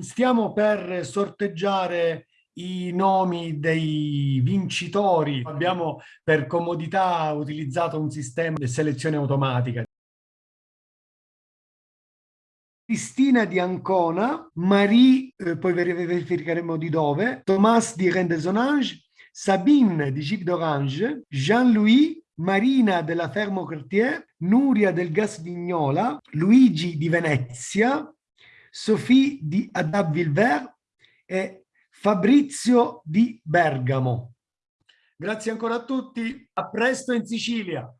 Stiamo per sorteggiare i nomi dei vincitori. Abbiamo per comodità utilizzato un sistema di selezione automatica. Cristina di Ancona, Marie, eh, poi verificheremo di dove, Thomas di Rendesonange, Sabine di Gip d'Orange, Jean-Louis, Marina della Fermo Cartier, Nuria del Gas Vignola, Luigi di Venezia, Sophie di Adab Vilver e Fabrizio di Bergamo. Grazie ancora a tutti, a presto in Sicilia.